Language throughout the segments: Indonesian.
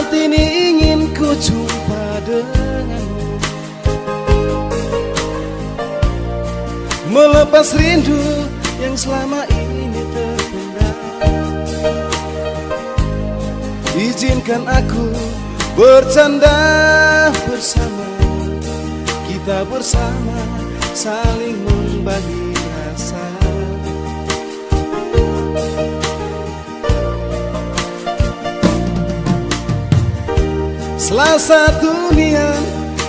Saat ini ingin ku jumpa denganmu. Melepas rindu yang selama ini terpendam. Izinkan aku bercanda bersama. Kita bersama saling membagi Selasa dunia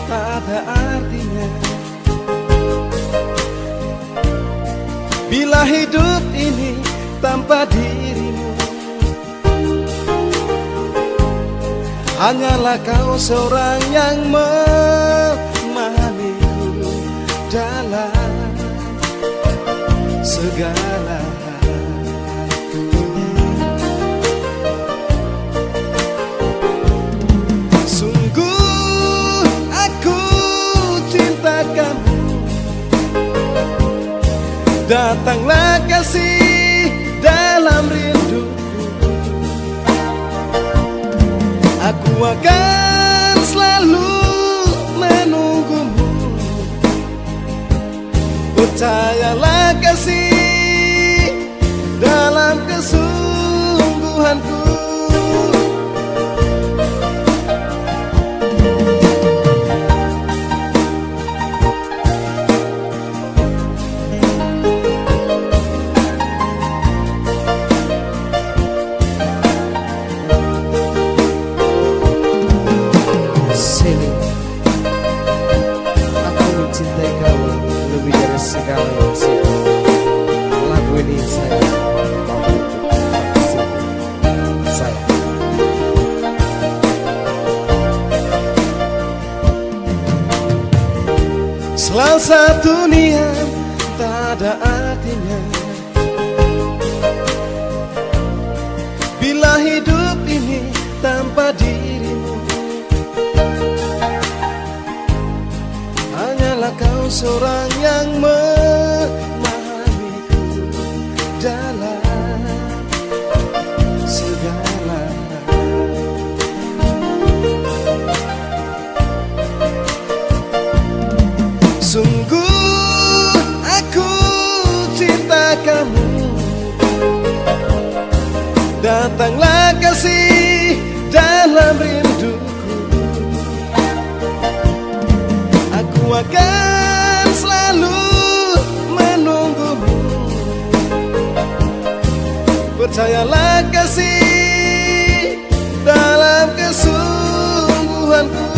tak ada artinya. Bila hidup ini tanpa dirimu Hanyalah kau seorang yang memahamiku Dalam segala. Sungguh Datanglah kasih dalam rinduku Aku akan selalu menunggumu. Percayalah kasih Sini Saya Selasa dunia tak ada artinya. Bila hidup ini tanpa dirimu seorang yang memahamiku Dalam segala. Sungguh aku cinta kamu. Datanglah kasih Percayalah kasih dalam kesungguhanku.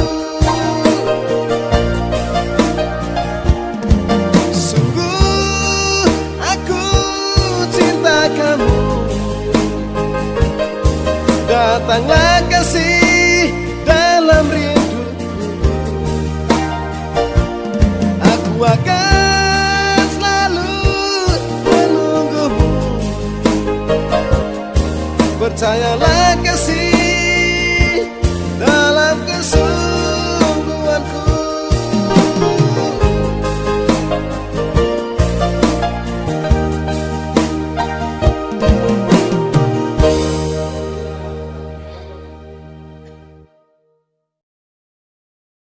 Sungguh aku cinta kamu. Datanglah kasih menunggumu Percayalah kasih